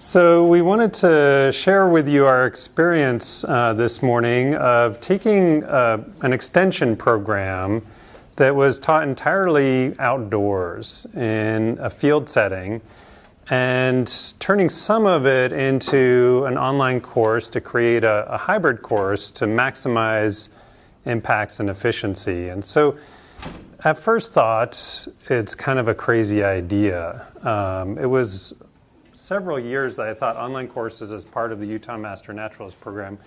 So, we wanted to share with you our experience uh, this morning of taking uh, an extension program that was taught entirely outdoors in a field setting and turning some of it into an online course to create a, a hybrid course to maximize impacts and efficiency. And so, at first thought, it's kind of a crazy idea. Um, it was several years that I thought online courses as part of the Utah Master Naturalist program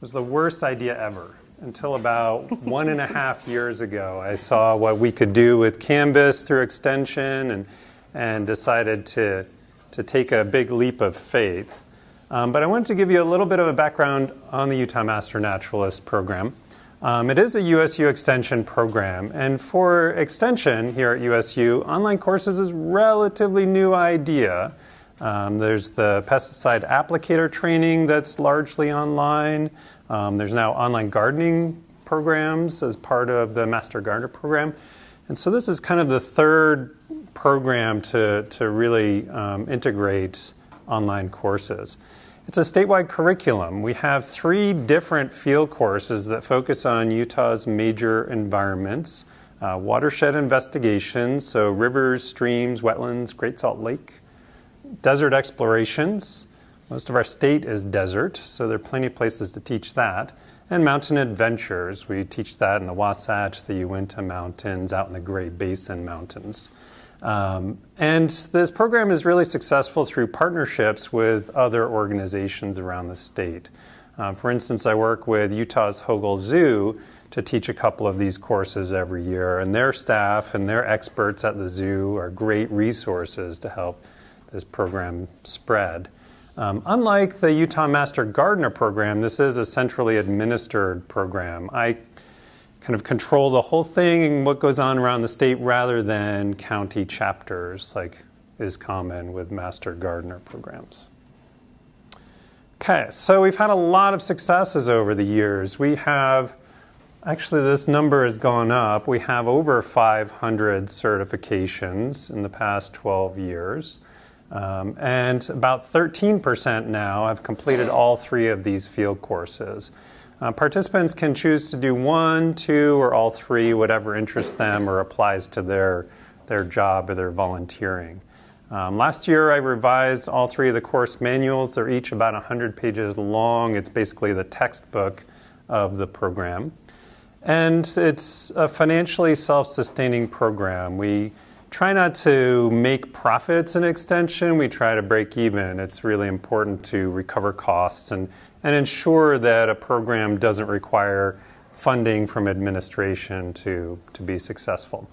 was the worst idea ever. Until about one and a half years ago, I saw what we could do with Canvas through extension and, and decided to, to take a big leap of faith. Um, but I wanted to give you a little bit of a background on the Utah Master Naturalist program. Um, it is a USU extension program, and for extension here at USU, online courses is a relatively new idea. Um, there's the pesticide applicator training that's largely online. Um, there's now online gardening programs as part of the Master Gardener program. And so this is kind of the third program to, to really um, integrate online courses. It's a statewide curriculum. We have three different field courses that focus on Utah's major environments uh, watershed investigations, so rivers, streams, wetlands, Great Salt Lake desert explorations. Most of our state is desert, so there are plenty of places to teach that. And mountain adventures. We teach that in the Wasatch, the Uinta Mountains, out in the Great Basin Mountains. Um, and this program is really successful through partnerships with other organizations around the state. Uh, for instance, I work with Utah's Hogle Zoo to teach a couple of these courses every year, and their staff and their experts at the zoo are great resources to help this program spread. Um, unlike the Utah Master Gardener program, this is a centrally administered program. I kind of control the whole thing and what goes on around the state rather than county chapters like is common with Master Gardener programs. Okay, so we've had a lot of successes over the years. We have, actually, this number has gone up. We have over 500 certifications in the past 12 years. Um, and about 13% now have completed all three of these field courses. Uh, participants can choose to do one, two, or all three, whatever interests them or applies to their, their job or their volunteering. Um, last year, I revised all three of the course manuals. They're each about 100 pages long. It's basically the textbook of the program. And it's a financially self sustaining program. We try not to make profits in extension. We try to break even. It's really important to recover costs and, and ensure that a program doesn't require funding from administration to, to be successful.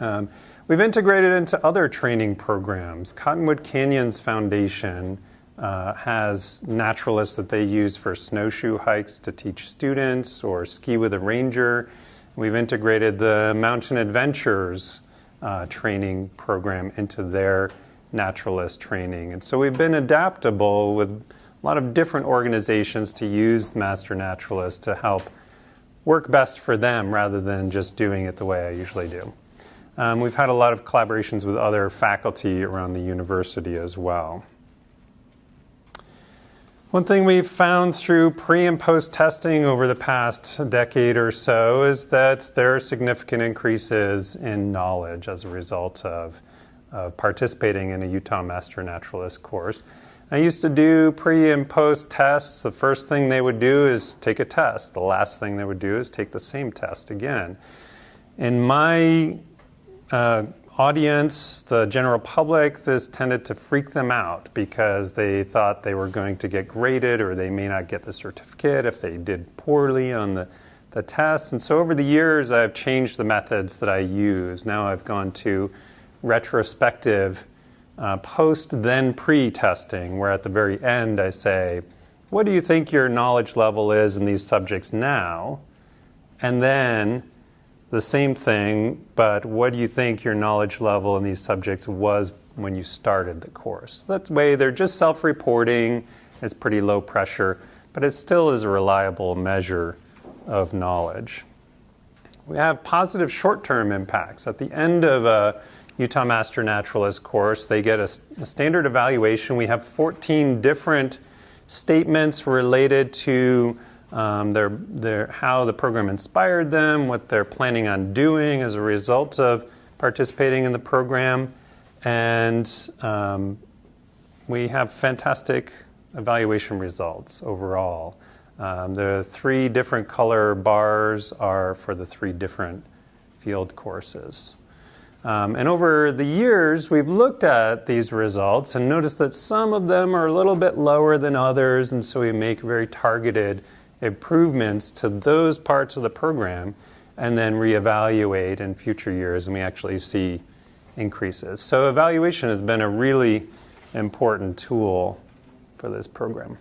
Um, we've integrated into other training programs. Cottonwood Canyons Foundation uh, has naturalists that they use for snowshoe hikes to teach students or ski with a ranger. We've integrated the Mountain Adventures uh, training program into their naturalist training. And so we've been adaptable with a lot of different organizations to use Master Naturalist to help work best for them rather than just doing it the way I usually do. Um, we've had a lot of collaborations with other faculty around the university as well. One thing we've found through pre and post testing over the past decade or so is that there are significant increases in knowledge as a result of, of participating in a Utah Master Naturalist course. I used to do pre and post tests. The first thing they would do is take a test. The last thing they would do is take the same test again. In my uh, audience, the general public, this tended to freak them out because they thought they were going to get graded or they may not get the certificate if they did poorly on the, the test. And so over the years, I've changed the methods that I use. Now I've gone to retrospective uh, post then pre testing, where at the very end I say, What do you think your knowledge level is in these subjects now? And then the same thing, but what do you think your knowledge level in these subjects was when you started the course? That way, they're just self reporting, it's pretty low pressure, but it still is a reliable measure of knowledge. We have positive short term impacts. At the end of a Utah Master Naturalist course. They get a, a, standard evaluation. We have 14 different statements related to um, their, their, how the program inspired them, what they're planning on doing as a result of participating in the program. And um, we have fantastic evaluation results overall. Um, the three different color bars are for the three different field courses. Um, and over the years, we've looked at these results and noticed that some of them are a little bit lower than others, and so we make very targeted improvements to those parts of the program and then reevaluate in future years, and we actually see increases. So, evaluation has been a really important tool for this program.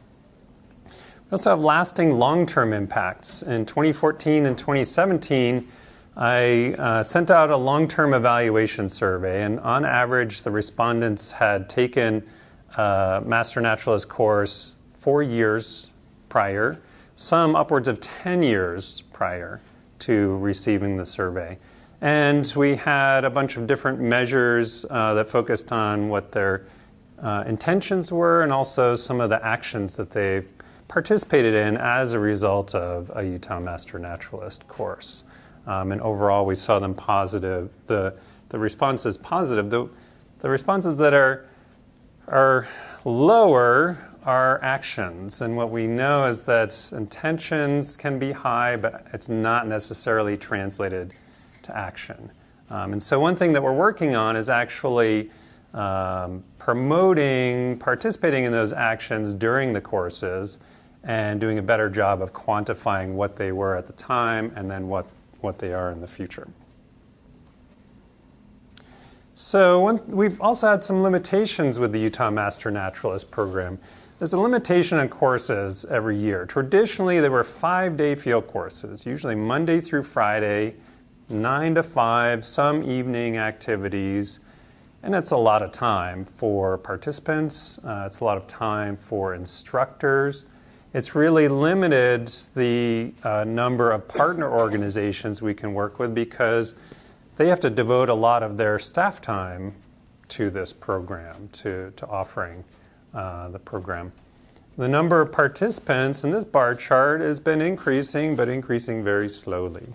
We also have lasting long term impacts. In 2014 and 2017, I uh, sent out a long term evaluation survey, and on average, the respondents had taken a Master Naturalist course four years prior, some upwards of 10 years prior to receiving the survey. And we had a bunch of different measures uh, that focused on what their uh, intentions were and also some of the actions that they participated in as a result of a Utah Master Naturalist course. Um, and overall, we saw them positive. The, the response is positive. The, the responses that are, are lower are actions. And what we know is that intentions can be high, but it's not necessarily translated to action. Um, and so, one thing that we're working on is actually um, promoting participating in those actions during the courses and doing a better job of quantifying what they were at the time and then what what they are in the future. So one, we've also had some limitations with the Utah Master Naturalist program. There's a limitation on courses every year. Traditionally, there were five-day field courses, usually Monday through Friday, 9 to 5, some evening activities, and it's a lot of time for participants. Uh, it's a lot of time for instructors it's really limited the uh, number of partner organizations we can work with because they have to devote a lot of their staff time to this program, to, to offering uh, the program. The number of participants in this bar chart has been increasing, but increasing very slowly.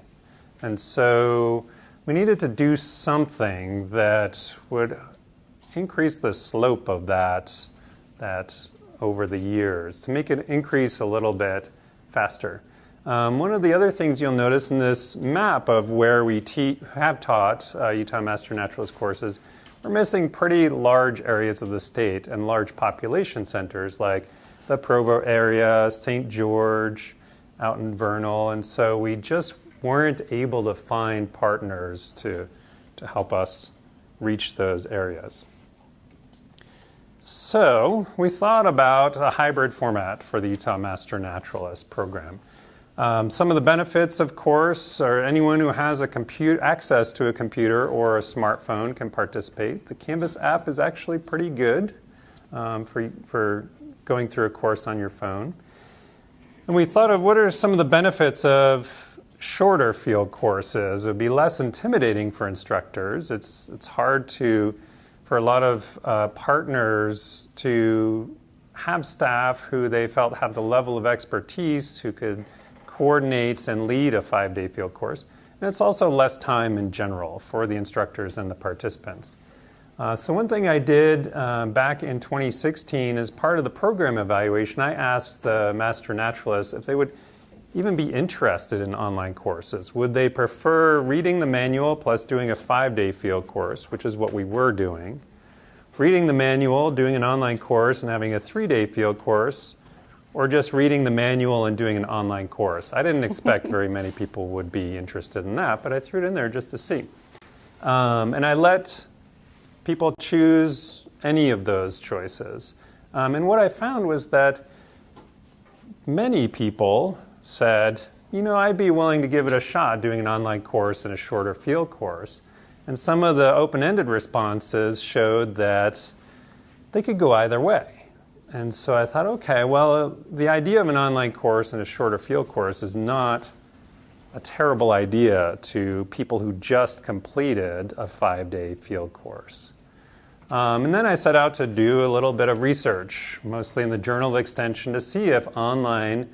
And so we needed to do something that would increase the slope of that, that over the years to make it increase a little bit faster. Um, one of the other things you'll notice in this map of where we have taught uh, Utah Master Naturalist courses, we're missing pretty large areas of the state and large population centers like the Provo area, St. George, out in Vernal, and so we just weren't able to find partners to, to help us reach those areas. So we thought about a hybrid format for the Utah Master Naturalist program. Um, some of the benefits, of course, are anyone who has a compute access to a computer or a smartphone can participate. The Canvas app is actually pretty good um, for, for going through a course on your phone. And we thought of what are some of the benefits of shorter field courses. It would be less intimidating for instructors. It's, it's hard to for a lot of uh, partners to have staff who they felt have the level of expertise who could coordinate and lead a five day field course. And it's also less time in general for the instructors and the participants. Uh, so, one thing I did uh, back in 2016 as part of the program evaluation, I asked the master naturalists if they would even be interested in online courses? Would they prefer reading the manual plus doing a five day field course, which is what we were doing? Reading the manual, doing an online course, and having a three day field course, or just reading the manual and doing an online course? I didn't expect very many people would be interested in that, but I threw it in there just to see. Um, and I let people choose any of those choices. Um, and what I found was that many people said, you know, I'd be willing to give it a shot doing an online course and a shorter field course. And some of the open ended responses showed that they could go either way. And so I thought, okay, well, the idea of an online course and a shorter field course is not a terrible idea to people who just completed a five day field course. Um, and then I set out to do a little bit of research, mostly in the Journal of Extension, to see if online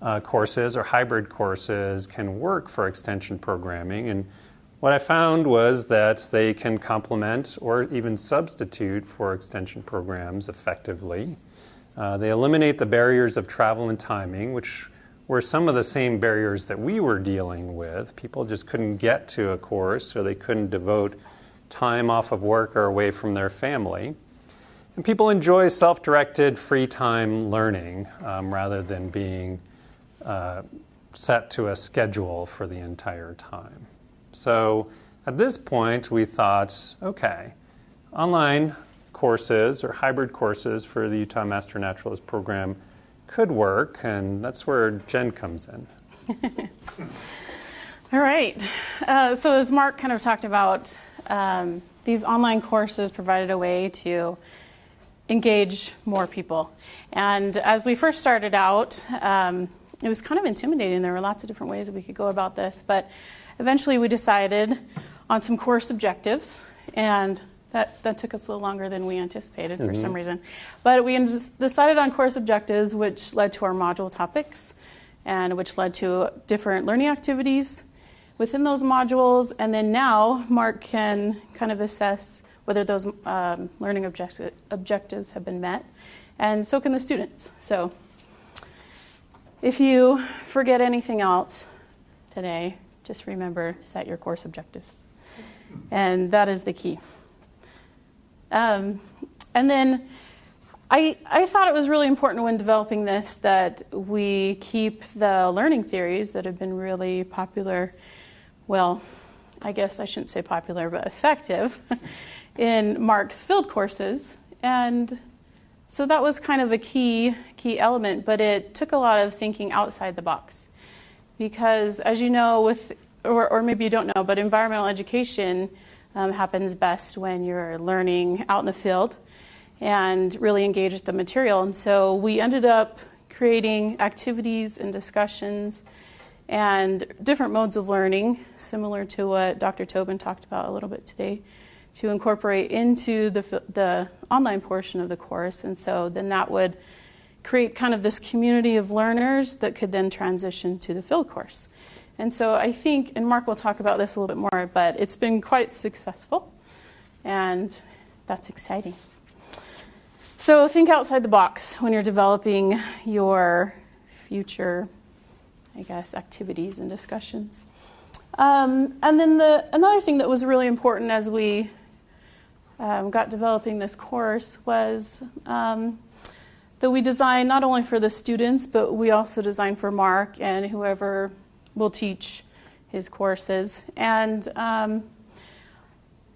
uh, courses or hybrid courses can work for extension programming. And what I found was that they can complement or even substitute for extension programs effectively. Uh, they eliminate the barriers of travel and timing, which were some of the same barriers that we were dealing with. People just couldn't get to a course or they couldn't devote time off of work or away from their family. And people enjoy self directed free time learning um, rather than being uh, set to a schedule for the entire time. So at this point, we thought okay, online courses or hybrid courses for the Utah Master Naturalist program could work, and that's where Jen comes in. All right. Uh, so, as Mark kind of talked about, um, these online courses provided a way to engage more people. And as we first started out, um, it was kind of intimidating. There were lots of different ways that we could go about this, but eventually we decided on some course objectives, and that, that took us a little longer than we anticipated for mm-hmm. some reason. But we decided on course objectives, which led to our module topics, and which led to different learning activities within those modules. And then now Mark can kind of assess whether those um, learning objecti- objectives have been met, and so can the students. So if you forget anything else today, just remember set your course objectives. And that is the key. Um, and then I, I thought it was really important when developing this that we keep the learning theories that have been really popular, well, I guess I shouldn't say popular, but effective in Mark's field courses. And so that was kind of a key key element, but it took a lot of thinking outside the box. Because as you know, with or, or maybe you don't know, but environmental education um, happens best when you're learning out in the field and really engage with the material. And so we ended up creating activities and discussions and different modes of learning, similar to what Dr. Tobin talked about a little bit today to incorporate into the, the online portion of the course. And so then that would create kind of this community of learners that could then transition to the field course. And so I think, and Mark will talk about this a little bit more, but it's been quite successful, and that's exciting. So think outside the box when you're developing your future, I guess, activities and discussions. Um, and then the another thing that was really important as we um, got developing this course was um, that we designed not only for the students, but we also designed for Mark and whoever will teach his courses. And um,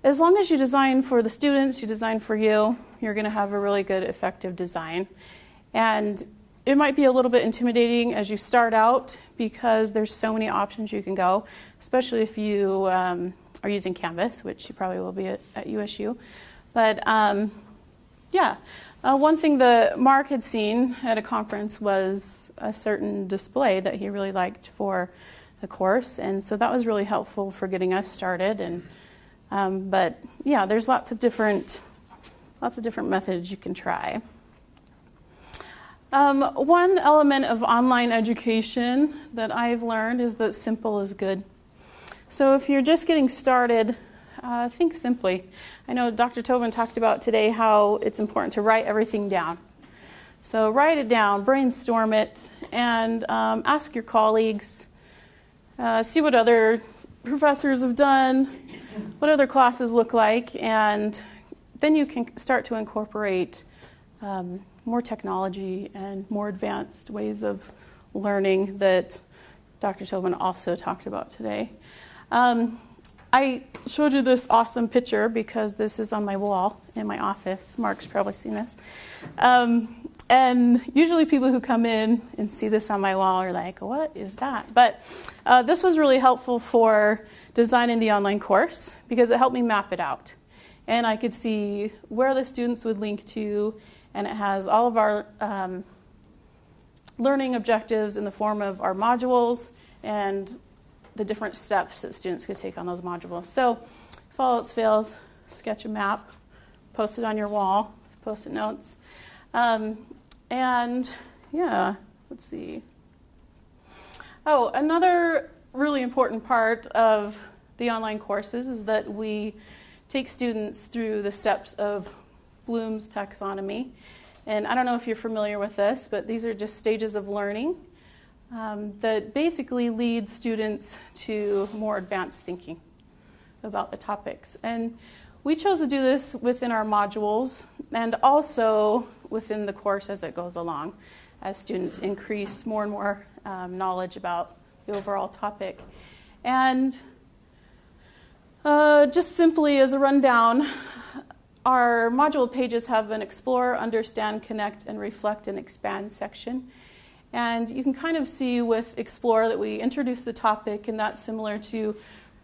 as long as you design for the students, you design for you, you're going to have a really good, effective design. And it might be a little bit intimidating as you start out because there's so many options you can go, especially if you um, are using Canvas, which you probably will be at, at USU. But um, yeah, uh, one thing that Mark had seen at a conference was a certain display that he really liked for the course, and so that was really helpful for getting us started. And um, but yeah, there's lots of different lots of different methods you can try. Um, one element of online education that I've learned is that simple is good. So if you're just getting started, uh, think simply. I know Dr. Tobin talked about today how it's important to write everything down. So write it down, brainstorm it, and um, ask your colleagues. Uh, see what other professors have done, what other classes look like, and then you can start to incorporate um, more technology and more advanced ways of learning that Dr. Tobin also talked about today. Um, I showed you this awesome picture because this is on my wall in my office. Mark's probably seen this. Um, and usually people who come in and see this on my wall are like, what is that? But uh, this was really helpful for designing the online course because it helped me map it out. And I could see where the students would link to, and it has all of our um, learning objectives in the form of our modules and the different steps that students could take on those modules. So, all else fails, sketch a map, post it on your wall, post it notes. Um, and yeah, let's see. Oh, another really important part of the online courses is that we take students through the steps of Bloom's taxonomy. And I don't know if you're familiar with this, but these are just stages of learning um, that basically lead students to more advanced thinking about the topics. And we chose to do this within our modules and also within the course as it goes along, as students increase more and more um, knowledge about the overall topic. And uh, just simply as a rundown, our module pages have an explore, understand, connect, and reflect and expand section. And you can kind of see with Explore that we introduce the topic, and that's similar to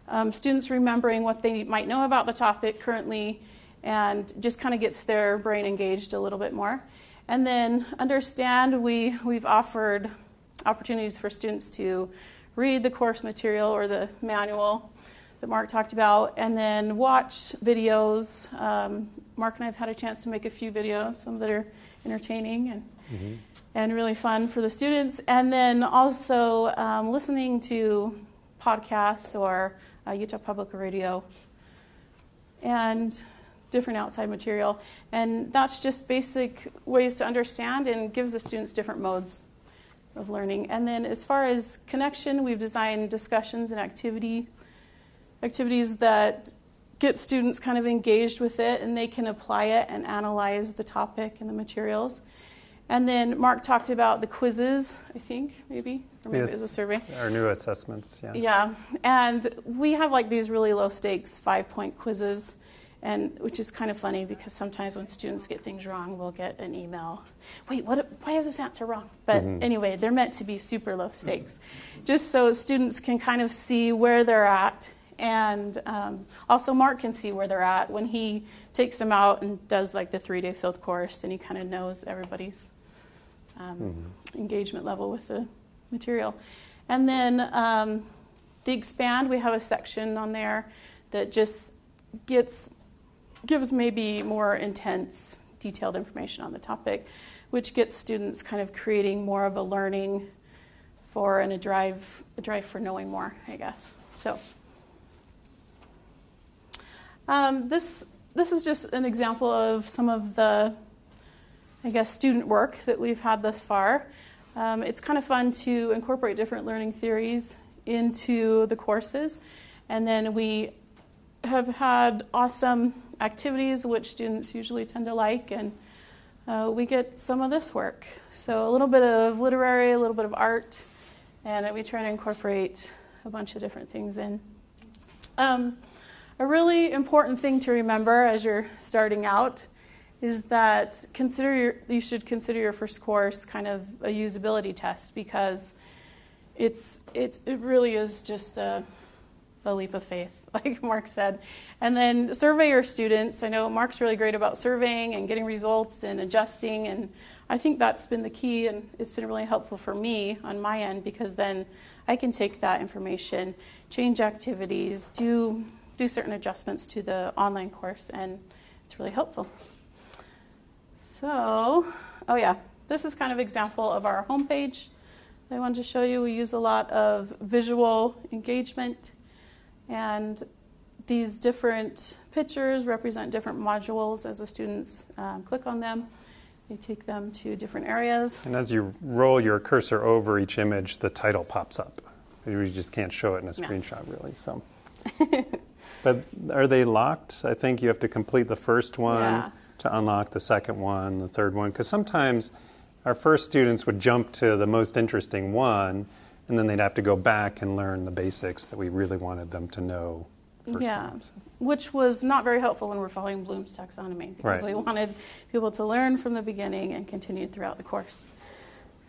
um, students remembering what they might know about the topic currently and just kind of gets their brain engaged a little bit more. And then understand, we, we've offered opportunities for students to read the course material or the manual that Mark talked about, and then watch videos. Um, Mark and I have had a chance to make a few videos, some that are entertaining and mm-hmm and really fun for the students. And then also um, listening to podcasts or uh, Utah Public Radio and different outside material. And that's just basic ways to understand and gives the students different modes of learning. And then as far as connection, we've designed discussions and activity activities that get students kind of engaged with it and they can apply it and analyze the topic and the materials. And then Mark talked about the quizzes, I think, maybe, or maybe yes. it was a survey. Our new assessments, yeah. Yeah, and we have like these really low stakes five point quizzes, and which is kind of funny because sometimes when students get things wrong, we'll get an email. Wait, what? Why is this answer wrong? But mm-hmm. anyway, they're meant to be super low stakes, just so students can kind of see where they're at, and um, also Mark can see where they're at when he takes them out and does like the three day field course, and he kind of knows everybody's um, mm-hmm. engagement level with the material. And then um, the expand, we have a section on there that just gets gives maybe more intense, detailed information on the topic, which gets students kind of creating more of a learning for and a drive a drive for knowing more, I guess. So um, this this is just an example of some of the I guess, student work that we've had thus far. Um, it's kind of fun to incorporate different learning theories into the courses. And then we have had awesome activities, which students usually tend to like, and uh, we get some of this work. So a little bit of literary, a little bit of art, and we try to incorporate a bunch of different things in. Um, a really important thing to remember as you're starting out is that consider your, you should consider your first course kind of a usability test because it's it, it really is just a, a leap of faith, like Mark said. And then survey your students. I know Mark's really great about surveying and getting results and adjusting, and I think that's been the key, and it's been really helpful for me on my end because then I can take that information, change activities, do do certain adjustments to the online course, and it's really helpful. So, oh yeah, this is kind of example of our homepage I wanted to show you. We use a lot of visual engagement and these different pictures represent different modules as the students um, click on them. They take them to different areas. And as you roll your cursor over each image, the title pops up. You just can't show it in a screenshot, yeah. really. So, but are they locked? I think you have to complete the first one. Yeah to unlock the second one, the third one, because sometimes our first students would jump to the most interesting one, and then they'd have to go back and learn the basics that we really wanted them to know. yeah, which was not very helpful when we're following Bloom's taxonomy because right. we wanted people to learn from the beginning and continue throughout the course.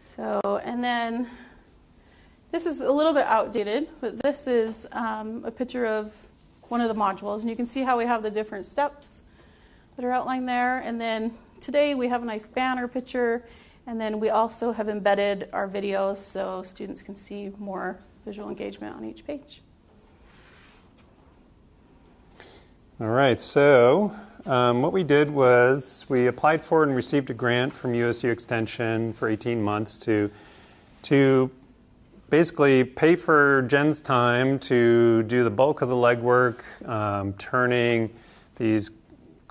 So, and then this is a little bit outdated, but this is um, a picture of one of the modules, and you can see how we have the different steps that are outlined there. And then today we have a nice banner picture, and then we also have embedded our videos so students can see more visual engagement on each page. All right, so um, what we did was we applied for and received a grant from USU Extension for 18 months to, to basically pay for Jen's time to do the bulk of the legwork, um, turning these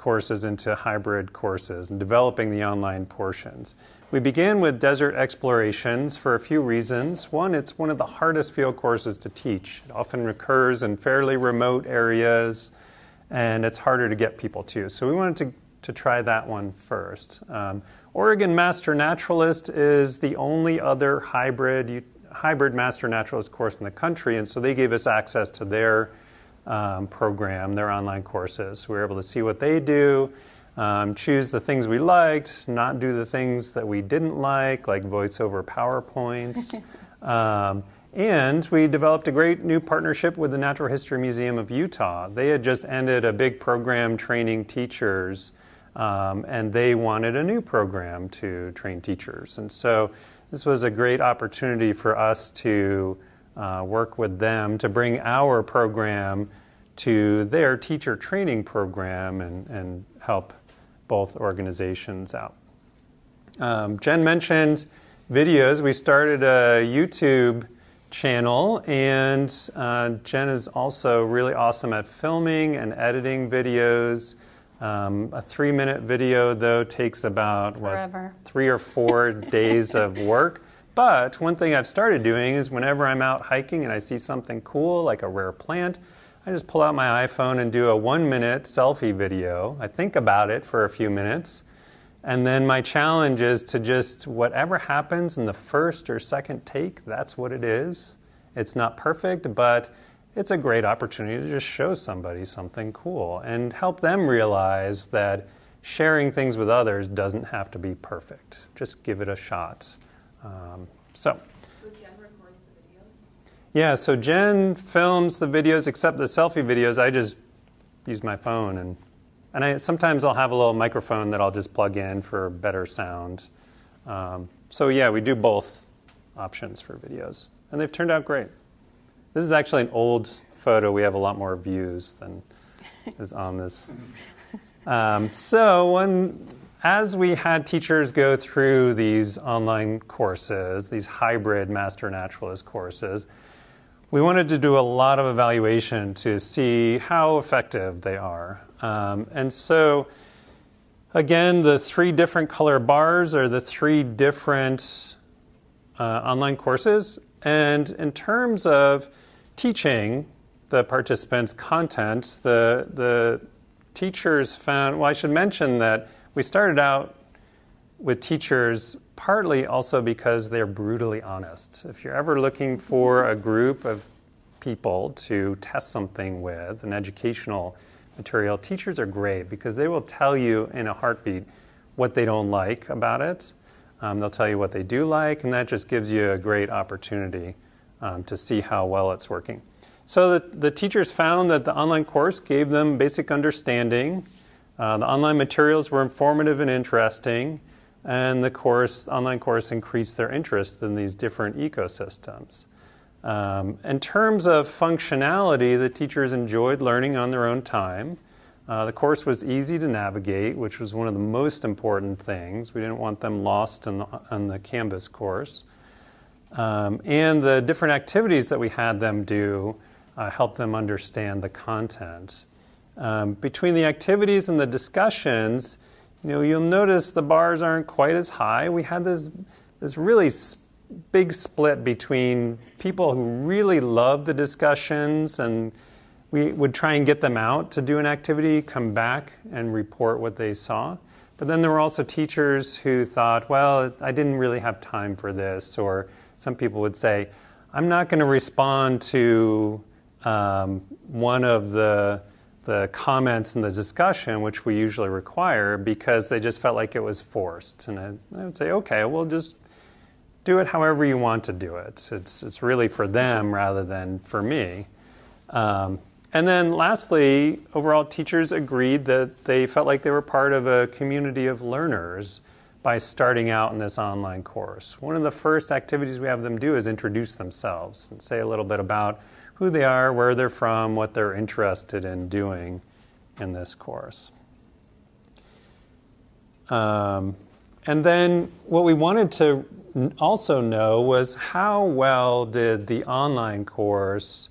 courses into hybrid courses and developing the online portions. We began with desert explorations for a few reasons. One, it's one of the hardest field courses to teach. It often occurs in fairly remote areas and it's harder to get people to. So we wanted to, to try that one first. Um, Oregon Master Naturalist is the only other hybrid hybrid Master Naturalist course in the country, and so they gave us access to their um, program, their online courses. We were able to see what they do, um, choose the things we liked, not do the things that we didn't like, like voiceover PowerPoints. um, and we developed a great new partnership with the Natural History Museum of Utah. They had just ended a big program training teachers, um, and they wanted a new program to train teachers. And so this was a great opportunity for us to uh, work with them to bring our program to their teacher training program and, and help both organizations out. Um, Jen mentioned videos. We started a YouTube channel, and uh, Jen is also really awesome at filming and editing videos. Um, a three minute video, though, takes about what, three or four days of work. But one thing I've started doing is whenever I'm out hiking and I see something cool, like a rare plant, I just pull out my iPhone and do a one minute selfie video. I think about it for a few minutes and then my challenge is to just, whatever happens in the first or second take, that's what it is. It's not perfect, but it's a great opportunity to just show somebody something cool and help them realize that sharing things with others doesn't have to be perfect. Just give it a shot. Um, so. So Jen records the videos? Yeah, so Jen films the videos, except the selfie videos. I just use my phone and and I, sometimes I'll have a little microphone that I'll just plug in for better sound. Um, so yeah, we do both options for videos, and they've turned out great. This is actually an old photo. We have a lot more views than is on this. Um, so when, as we had teachers go through these online courses, these hybrid master naturalist courses, we wanted to do a lot of evaluation to see how effective they are. Um, and so, again, the three different color bars are the three different uh, online courses. And in terms of teaching the participants content, the, the teachers found, well, I should mention that we started out with teachers partly also because they're brutally honest. If you're ever looking for a group of people to test something with, an educational material, teachers are great because they will tell you in a heartbeat what they don't like about it. Um, they'll tell you what they do like, and that just gives you a great opportunity um, to see how well it's working. So the, the, teachers found that the online course gave them basic understanding. Uh, the online materials were informative and interesting, and the course, online course increased their interest in these different ecosystems. Um, in terms of functionality, the teachers enjoyed learning on their own time. Uh, the course was easy to navigate, which was one of the most important things. We didn't want them lost in the, on the Canvas course. Um, and the different activities that we had them do uh, helped them understand the content. Um, between the activities and the discussions, you know, you'll notice the bars aren't quite as high. We had this, this really big split between people who really loved the discussions and we would try and get them out to do an activity, come back and report what they saw. But then there were also teachers who thought, well, I didn't really have time for this. Or some people would say, I'm not going to respond to um, one of the, the comments in the discussion, which we usually require, because they just felt like it was forced. And I, I would say, okay, we'll just do it however you want to do it. It's, it's really for them rather than for me. Um, and then lastly, overall, teachers agreed that they felt like they were part of a community of learners by starting out in this online course. One of the first activities we have them do is introduce themselves and say a little bit about who they are, where they're from, what they're interested in doing in this course. Um, and then what we wanted to also know was how well did the online course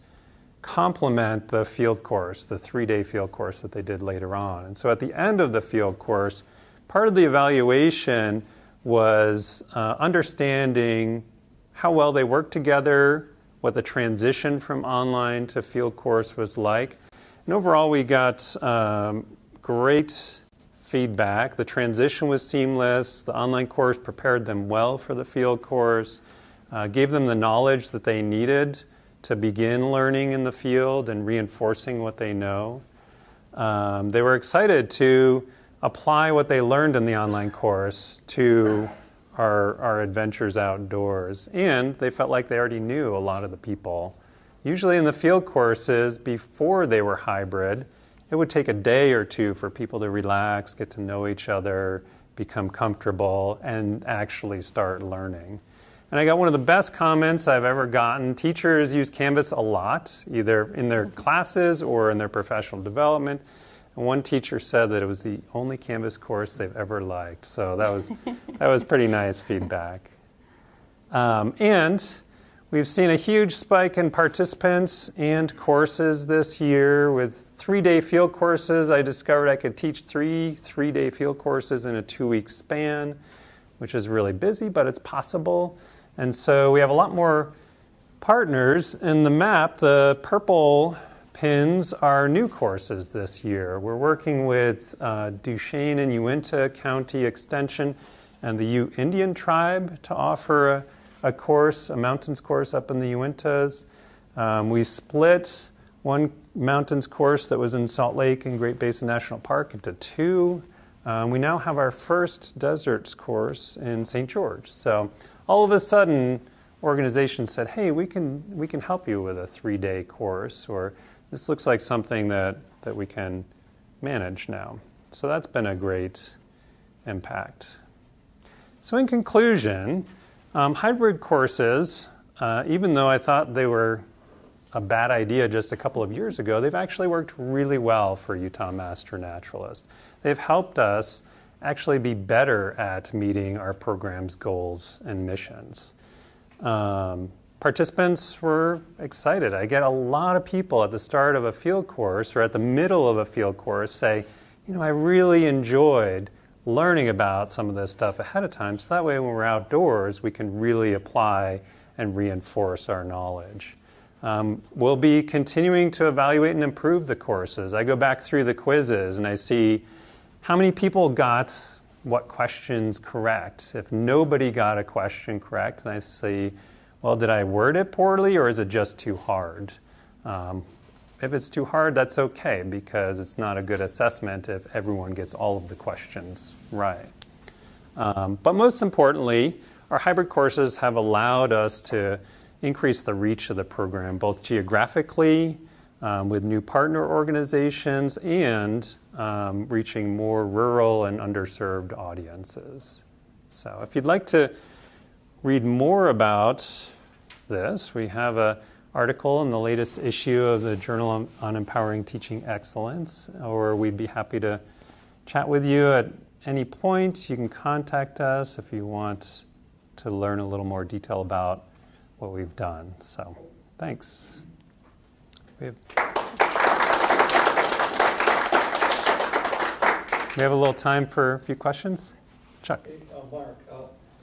complement the field course, the three day field course that they did later on. And so at the end of the field course, part of the evaluation was uh, understanding how well they worked together, what the transition from online to field course was like. And overall, we got um, great feedback. The transition was seamless. The online course prepared them well for the field course, uh, gave them the knowledge that they needed to begin learning in the field and reinforcing what they know. Um, they were excited to apply what they learned in the online course to our, our adventures outdoors. And they felt like they already knew a lot of the people. Usually in the field courses, before they were hybrid, it would take a day or two for people to relax, get to know each other, become comfortable, and actually start learning. And I got one of the best comments I've ever gotten. Teachers use Canvas a lot, either in their classes or in their professional development. And one teacher said that it was the only Canvas course they've ever liked. So that was, that was pretty nice feedback. Um, and We've seen a huge spike in participants and courses this year. With three day field courses, I discovered I could teach three three day field courses in a two week span, which is really busy, but it's possible. And so we have a lot more partners. In the map, the purple pins are new courses this year. We're working with uh, Duchesne and Uintah County Extension and the Ute Indian Tribe to offer a a course, a mountains course up in the Uintas. Um, we split one mountains course that was in Salt Lake and Great Basin National Park into two. Um, we now have our first deserts course in St. George. So all of a sudden, organizations said, "Hey, we can we can help you with a three-day course," or "This looks like something that that we can manage now." So that's been a great impact. So in conclusion. Um, hybrid courses, uh, even though I thought they were a bad idea just a couple of years ago, they've actually worked really well for Utah Master Naturalist. They've helped us actually be better at meeting our program's goals and missions. Um, participants were excited. I get a lot of people at the start of a field course or at the middle of a field course say, you know, I really enjoyed learning about some of this stuff ahead of time so that way when we're outdoors we can really apply and reinforce our knowledge. Um, we'll be continuing to evaluate and improve the courses. I go back through the quizzes and I see how many people got what questions correct. If nobody got a question correct, then I see, well, did I word it poorly or is it just too hard? Um, if it's too hard, that's okay because it's not a good assessment if everyone gets all of the questions right. Um, but most importantly, our hybrid courses have allowed us to increase the reach of the program, both geographically, um, with new partner organizations, and um, reaching more rural and underserved audiences. So, if you'd like to read more about this, we have an article in the latest issue of the Journal on Empowering Teaching Excellence, or we'd be happy to chat with you at any point. You can contact us if you want to learn a little more detail about what we've done. So, thanks. We have, we have a little time for a few questions. Chuck. Hey, uh, Mark, uh,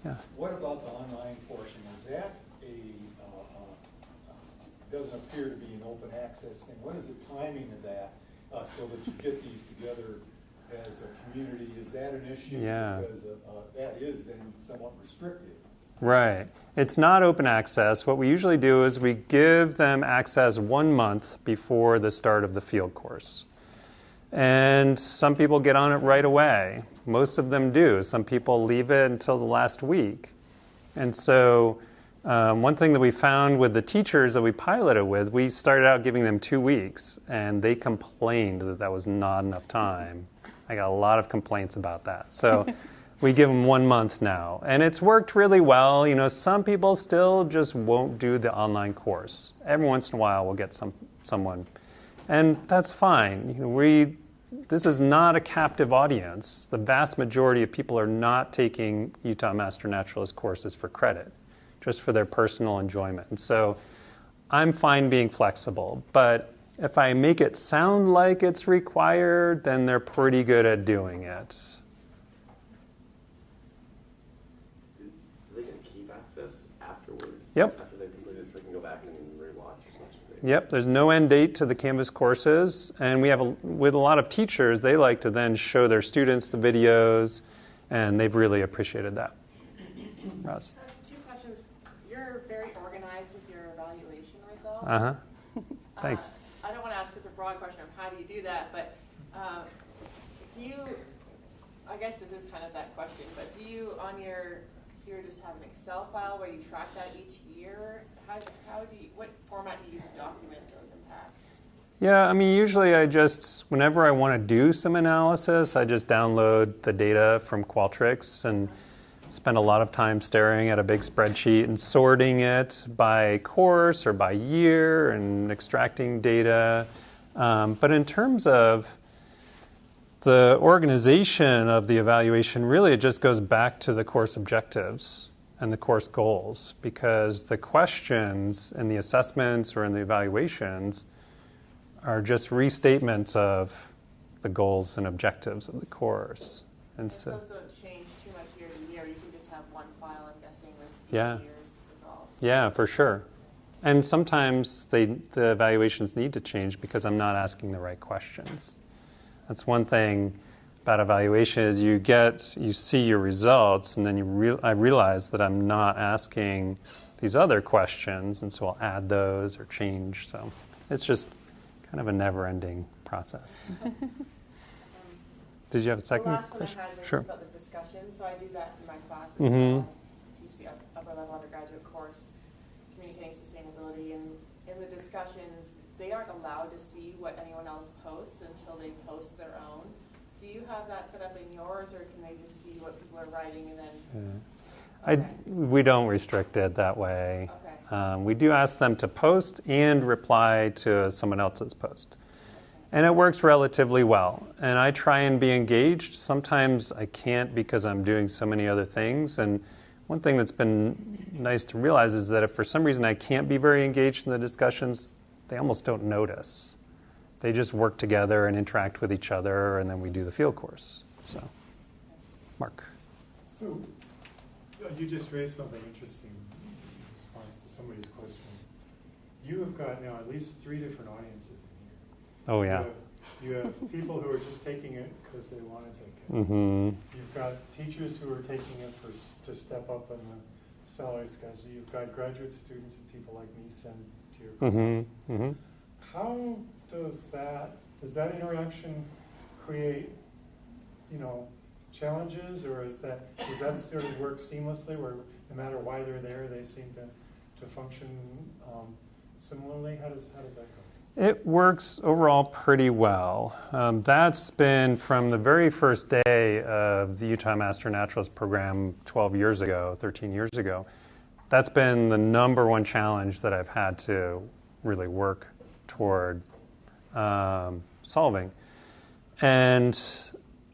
yeah. what about the online portion? Is that a, it doesn't appear to be an open access thing. What is the timing of that, uh, so that you get these together as a community? Is that an issue? Yeah. Because uh, uh, that is then somewhat restrictive. Right. It's not open access. What we usually do is we give them access one month before the start of the field course. And some people get on it right away. Most of them do. Some people leave it until the last week. And so um, one thing that we found with the teachers that we piloted with, we started out giving them two weeks, and they complained that that was not enough time. I got a lot of complaints about that. So we give them one month now. And it's worked really well. You know, some people still just won't do the online course. Every once in a while, we'll get some, someone. And that's fine. You know, we, this is not a captive audience. The vast majority of people are not taking Utah Master Naturalist courses for credit, just for their personal enjoyment. And so I'm fine being flexible. But if I make it sound like it's required, then they're pretty good at doing it. Do they get keep access afterward? Yep. After they complete this, they can go back and rewatch as much. Yep, there's no end date to the Canvas courses, and we have a, with a lot of teachers, they like to then show their students the videos, and they've really appreciated that. Roz. Uh, Two questions. You're very organized with your evaluation results. Uh huh. Uh, Thanks. I don't want to ask such a broad question of how do you do that, but um, do you, I guess this is kind of that question, but do you on your computer just have an Excel file where you track that each year? How, do you, what format do you use to document those impacts? Yeah, I mean, usually I just, whenever I want to do some analysis, I just download the data from Qualtrics and spend a lot of time staring at a big spreadsheet and sorting it by course or by year and extracting data. Um, but in terms of the organization of the evaluation, really it just goes back to the course objectives and the course goals because the questions in the assessments or in the evaluations are just restatements of the goals and objectives of the course. And And so, those don't change too much year to year. You can just have one file, I'm guessing, with Yeah. year's results. yeah, for sure. And sometimes they, the evaluations need to change because I'm not asking the right questions. That's one thing about evaluation is you get you see your results and then you re- I realize that I'm not asking these other questions and so I'll add those or change. So it's just kind of a never-ending process. Did you have a second the last question? one I had was sure. about the discussion. So I do that in my classes. Mhm. I teach the up- upper level undergraduate course, communicating sustainability, and in the discussions, they aren't allowed to see what anyone else posts until they post their own. Do you have that set up in yours, or can they just see what people are writing and then? Yeah. I, we don't restrict it that way. Okay. Um, we do ask them to post and reply to someone else's post. And it works relatively well. And I try and be engaged. Sometimes I can't because I'm doing so many other things. And one thing that's been nice to realize is that if for some reason I can't be very engaged in the discussions, they almost don't notice. They just work together and interact with each other, and then we do the field course. So, Mark. So, uh, you just raised something interesting in response to somebody's question. You have got now at least three different audiences in here. Oh, You yeah. have- You have people who are just taking it because they want to take it. Mm-hmm. You've got teachers who are taking it for, to step up in the salary schedule. You've got graduate students and people like me send to your. Mm-hmm. Mm-hmm. How does that, does that interaction create, you know, challenges, or is that, does that sort of work seamlessly, where no matter why they're there, they seem to, to function um, similarly? How does, how does that go? It works overall pretty well. Um, that's been from the very first day of the Utah Master Naturalist program 12 years ago, 13 years ago. That's been the number one challenge that I've had to really work toward um, solving. And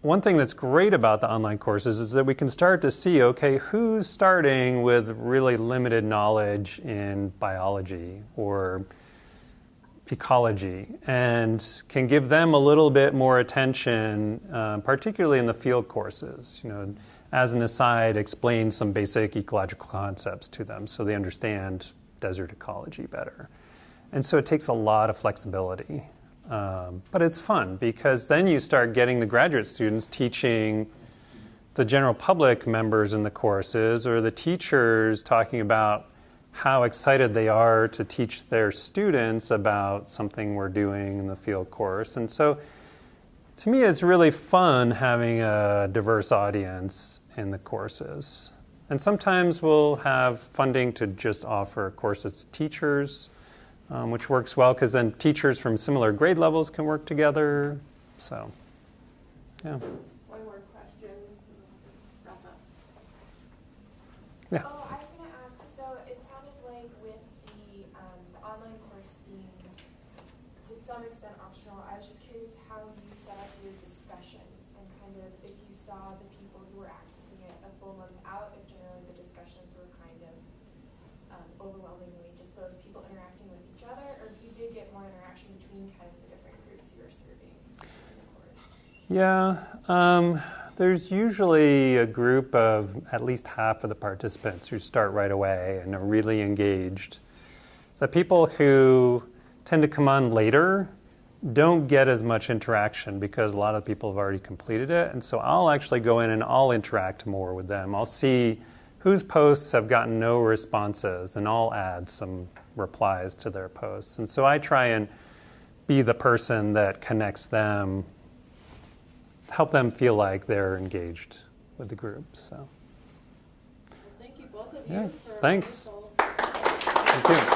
one thing that's great about the online courses is that we can start to see okay, who's starting with really limited knowledge in biology or ecology and can give them a little bit more attention, uh, particularly in the field courses. You know, as an aside, explain some basic ecological concepts to them so they understand desert ecology better. And so it takes a lot of flexibility. Um, but it's fun because then you start getting the graduate students teaching the general public members in the courses or the teachers talking about how excited they are to teach their students about something we're doing in the field course. And so to me, it's really fun having a diverse audience in the courses. And sometimes we'll have funding to just offer courses to teachers, um, which works well because then teachers from similar grade levels can work together. So, yeah. One more question, wrap Yeah. Oh, I was gonna ask, so it sounded like with the, um, the online course being to some extent optional, I was just curious how you set up your discussions and kind of if you saw the people who were accessing it a full month out, if generally the discussions were kind of um, overwhelmingly just those people interacting with each other, or if you did get more interaction between kind of the different groups you were serving. Yeah, um, there's usually a group of at least half of the participants who start right away and are really engaged. The people who tend to come on later don't get as much interaction because a lot of people have already completed it. And so I'll actually go in and I'll interact more with them. I'll see whose posts have gotten no responses and I'll add some replies to their posts. And so I try and be the person that connects them help them feel like they're engaged with the group. So, Well, thank you both of Yeah, you for thanks. thank you.